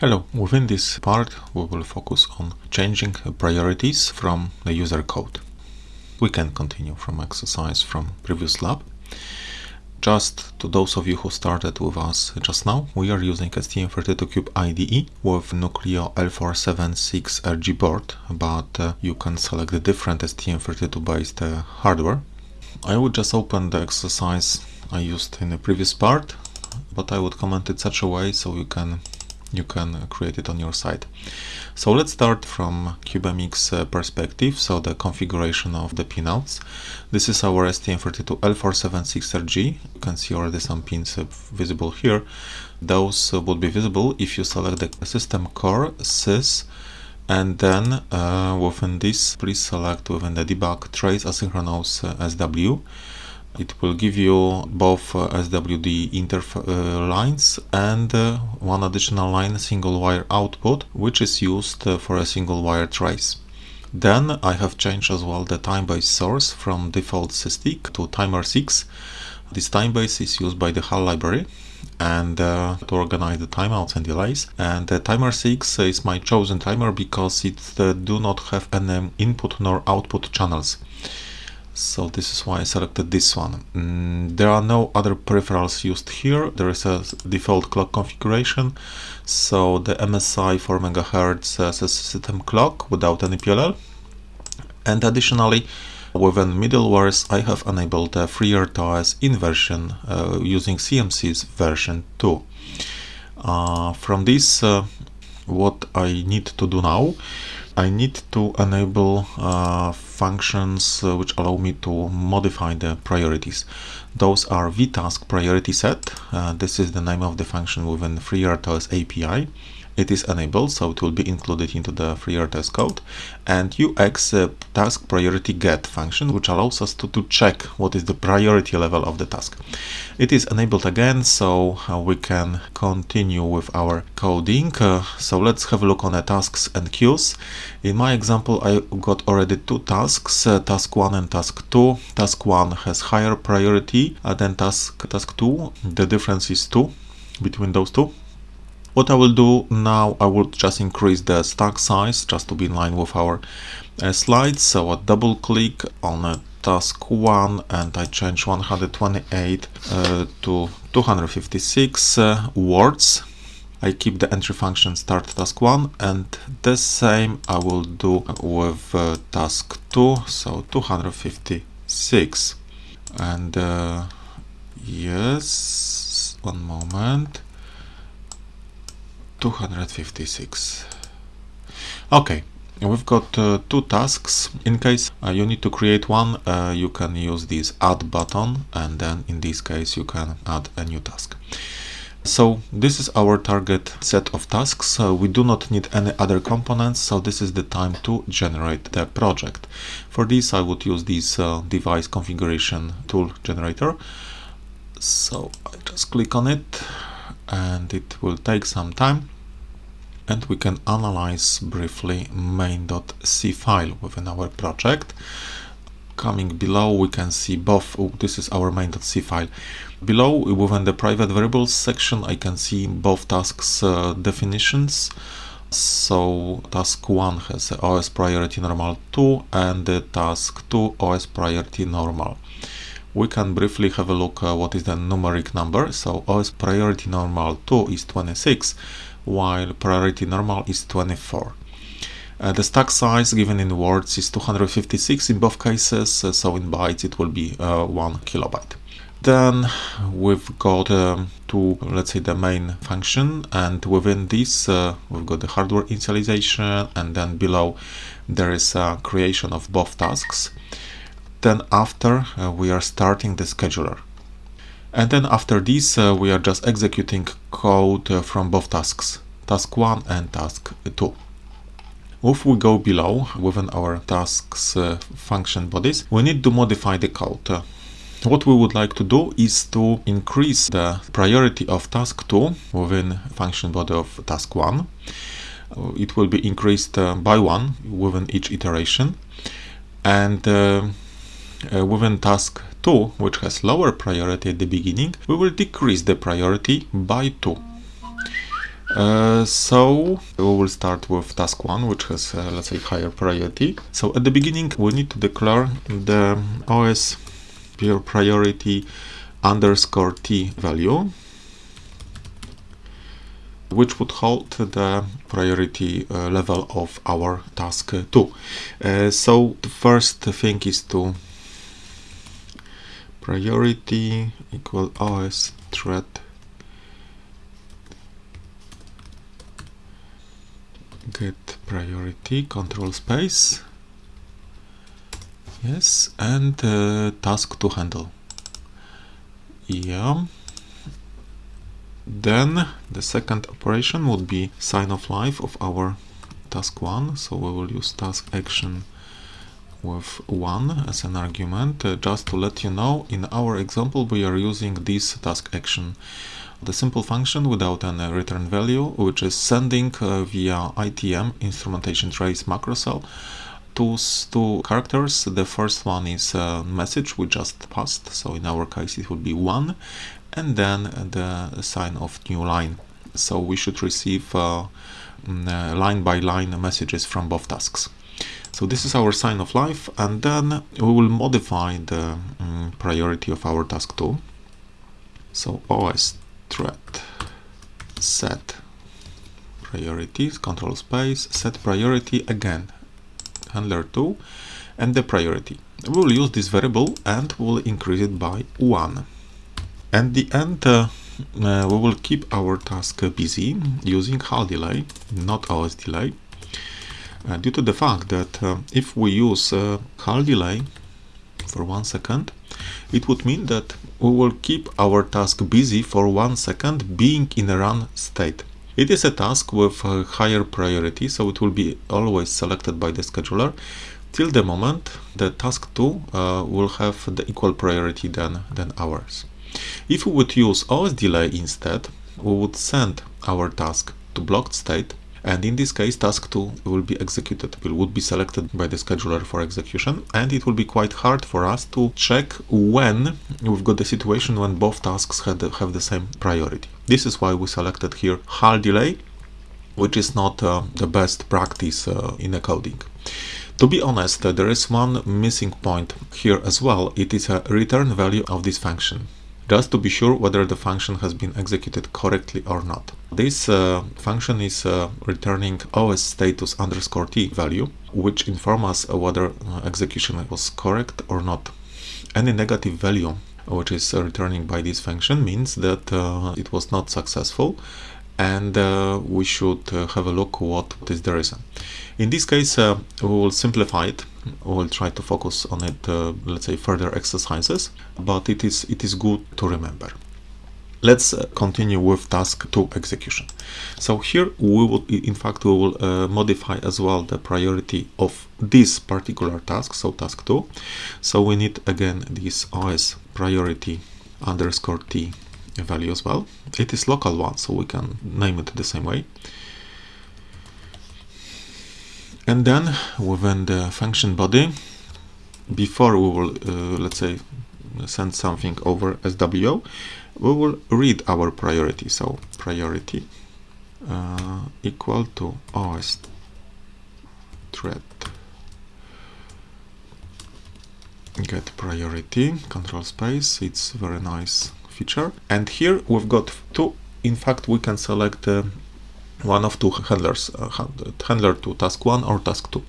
Hello, within this part we will focus on changing priorities from the user code. We can continue from exercise from previous lab. Just to those of you who started with us just now, we are using STM32Cube IDE with Nucleo L476RG board, but uh, you can select the different STM32 based uh, hardware. I would just open the exercise I used in the previous part, but I would comment it such a way so you can you can create it on your side. So let's start from CubeMX uh, perspective, so the configuration of the pinouts. This is our STM32L476RG. You can see already some pins uh, visible here. Those uh, would be visible if you select the system core sys and then uh, within this please select within the debug trace asynchronous SW it will give you both uh, SWD inter uh, lines and uh, one additional line single wire output which is used for a single wire trace. Then I have changed as well the time base source from default SysTick to timer 6. This time base is used by the HAL library and uh, to organize the timeouts and delays and timer 6 is my chosen timer because it uh, do not have any input nor output channels so this is why I selected this one. Mm, there are no other peripherals used here. There is a default clock configuration. So the MSI 4 MHz a system clock without any PLL. And additionally, within middlewares, I have enabled a FreeRTOS inversion uh, using CMSIS version 2. Uh, from this, uh, what I need to do now I need to enable uh, functions uh, which allow me to modify the priorities. Those are vtask priority set. Uh, this is the name of the function within FreeRTOS API it is enabled so it will be included into the FreeRTOS code. And ux uh, task priority get function which allows us to, to check what is the priority level of the task. It is enabled again so uh, we can continue with our coding. Uh, so let's have a look on the tasks and queues. In my example I got already two tasks uh, task 1 and task 2 task 1 has higher priority uh, than task task 2 the difference is 2 between those two what I will do now, I will just increase the stack size just to be in line with our uh, slides. So I double click on task 1 and I change 128 uh, to 256 uh, words. I keep the entry function start task 1 and the same I will do with uh, task 2, so 256. And uh, yes, one moment. 256 okay we've got uh, two tasks. In case uh, you need to create one uh, you can use this add button and then in this case you can add a new task. So this is our target set of tasks. Uh, we do not need any other components so this is the time to generate the project. For this i would use this uh, device configuration tool generator. So i just click on it and it will take some time and we can analyze briefly main.c file within our project. Coming below we can see both oh, this is our main.c file. Below within the private variables section I can see both tasks uh, definitions. So task 1 has OS priority normal 2 and the task 2 OS priority normal we can briefly have a look uh, what is the numeric number. So OS priority normal 2 is 26, while priority normal is 24. Uh, the stack size given in words is 256 in both cases, uh, so in bytes it will be uh, 1 kilobyte. Then we've got um, to, let's say, the main function, and within this uh, we've got the hardware initialization, and then below there is a creation of both tasks. Then after uh, we are starting the scheduler. And then after this uh, we are just executing code uh, from both tasks, task 1 and task 2. If we go below within our tasks function bodies, we need to modify the code. What we would like to do is to increase the priority of task 2 within function body of task 1. Uh, it will be increased by 1 within each iteration. And uh, within task 2, which has lower priority at the beginning, we will decrease the priority by 2. Uh, so we will start with task one, which has, uh, let's say, higher priority. So at the beginning, we need to declare the OS pure priority underscore t value, which would hold the priority uh, level of our task 2. Uh, so the first thing is to priority equal OS thread. Get priority control space. Yes and uh, task to handle. Yeah. Then the second operation would be sign of life of our task 1 so we will use task action with 1 as an argument uh, just to let you know in our example we are using this task action the simple function without any return value, which is sending uh, via ITM instrumentation trace macro cell two, two characters. The first one is a message we just passed, so in our case it would be one, and then the sign of new line. So we should receive uh, mm, uh, line by line messages from both tasks. So this is our sign of life, and then we will modify the um, priority of our task 2. So OS thread set priorities control space set priority again handler 2 and the priority. We will use this variable and we'll increase it by 1 and the end uh, uh, we will keep our task busy using HAL delay not OS delay due to the fact that uh, if we use uh, HAL delay for one second it would mean that we will keep our task busy for one second being in a run state. It is a task with a higher priority, so it will be always selected by the scheduler till the moment the task 2 uh, will have the equal priority than, than ours. If we would use OS delay instead, we would send our task to blocked state and in this case task 2 will be executed it would be selected by the scheduler for execution. And it will be quite hard for us to check when we've got the situation when both tasks had, have the same priority. This is why we selected here HAL delay which is not uh, the best practice uh, in a coding. To be honest, uh, there is one missing point here as well. It is a return value of this function just to be sure whether the function has been executed correctly or not. This uh, function is uh, returning OS status underscore t value, which informs us whether uh, execution was correct or not. Any negative value which is returning by this function means that uh, it was not successful and uh, we should uh, have a look what is the reason. In this case, uh, we will simplify it. We will try to focus on it, uh, let's say, further exercises, but it is it is good to remember. Let's uh, continue with task 2 execution. So here we will, in fact, we will uh, modify as well the priority of this particular task, so task 2. So we need again this OS priority underscore t value as well. It is local one, so we can name it the same way. And then within the function body, before we will, uh, let's say, send something over SWO, we will read our priority. So priority uh, equal to OS thread get priority control space it's very nice feature. And here we've got two, in fact, we can select uh, one of two handlers, uh, handler to task 1 or task 2.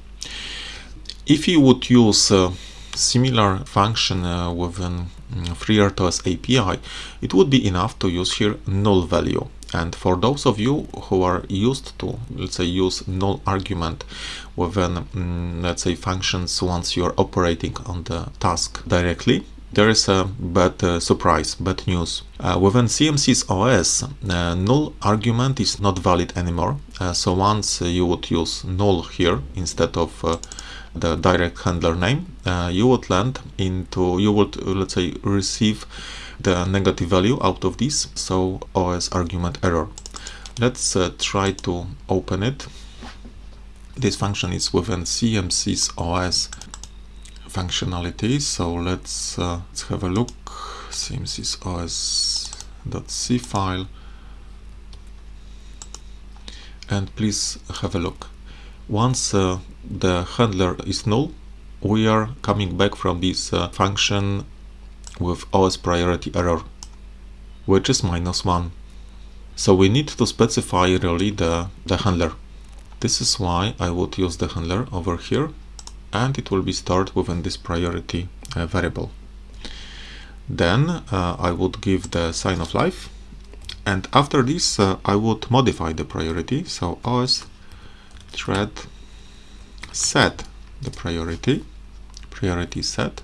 If you would use a similar function uh, within mm, FreeRTOS API, it would be enough to use here null value. And for those of you who are used to, let's say, use null argument within, mm, let's say, functions once you're operating on the task directly, there is a bad uh, surprise, bad news. Uh, within CMSIS OS, uh, null argument is not valid anymore. Uh, so once you would use null here instead of uh, the direct handler name, uh, you would land into, you would, let's say, receive the negative value out of this, so OS argument error. Let's try to open it. This function is within CMSIS OS functionality. So let's, uh, let's have a look. CMSIS OS.c file. and please have a look. Once uh, the handler is null, we are coming back from this uh, function with OS priority error, which is minus 1. So we need to specify really the, the handler. This is why I would use the handler over here and it will be stored within this priority uh, variable. Then uh, I would give the sign of life and after this uh, I would modify the priority. So os thread set the priority priority set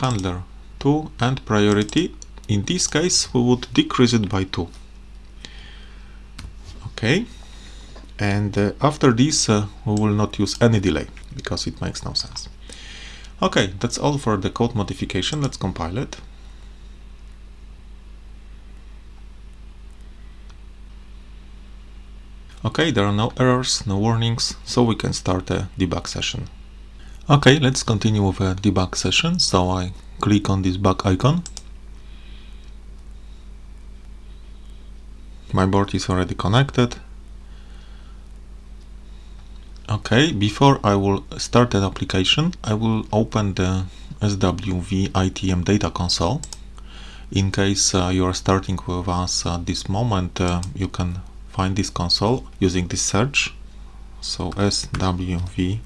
handler 2 and priority in this case we would decrease it by 2 okay and uh, after this uh, we will not use any delay because it makes no sense okay that's all for the code modification let's compile it Okay, there are no errors, no warnings, so we can start a debug session. Okay, let's continue with a debug session. So I click on this bug icon. My board is already connected. Okay, before I will start an application, I will open the SWV ITM data console. In case uh, you are starting with us at this moment, uh, you can find this console using this search. So swv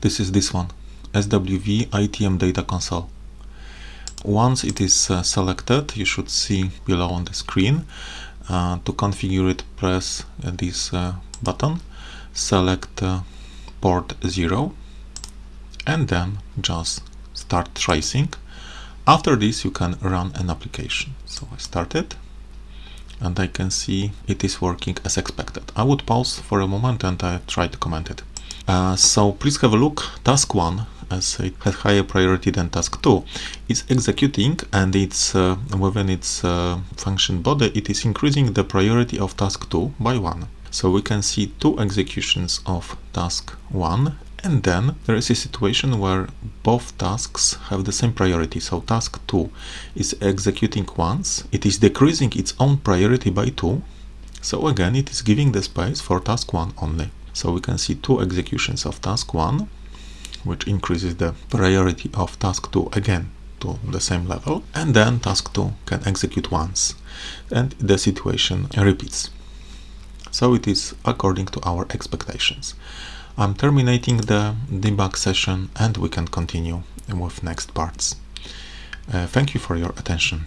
this is this one swv itm data console. Once it is uh, selected you should see below on the screen uh, to configure it press uh, this uh, button select uh, port 0 and then just start tracing after this you can run an application so I started and I can see it is working as expected. I would pause for a moment and I try to comment it. Uh, so please have a look. Task 1, as it has higher priority than task 2, is executing and it's uh, within its uh, function body, it is increasing the priority of task 2 by 1. So we can see two executions of task 1 and then there is a situation where both tasks have the same priority. So task 2 is executing once, it is decreasing its own priority by 2. So again, it is giving the space for task 1 only. So we can see two executions of task 1, which increases the priority of task 2 again to the same level. And then task 2 can execute once and the situation repeats. So it is according to our expectations. I'm terminating the debug session and we can continue with next parts. Uh, thank you for your attention.